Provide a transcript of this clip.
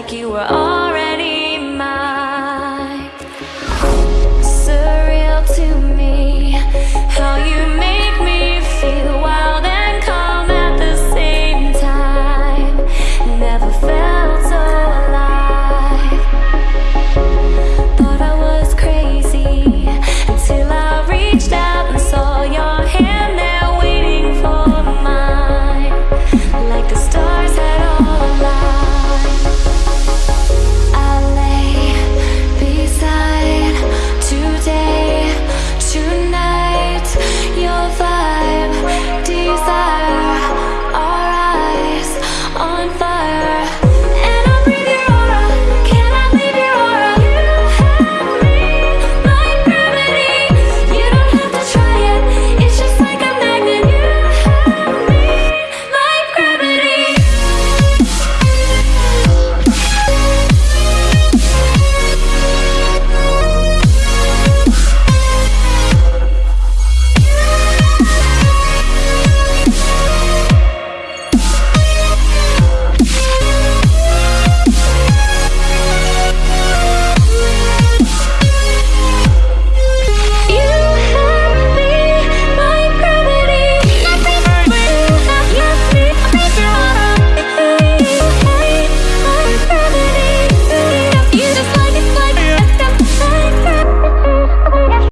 like you were all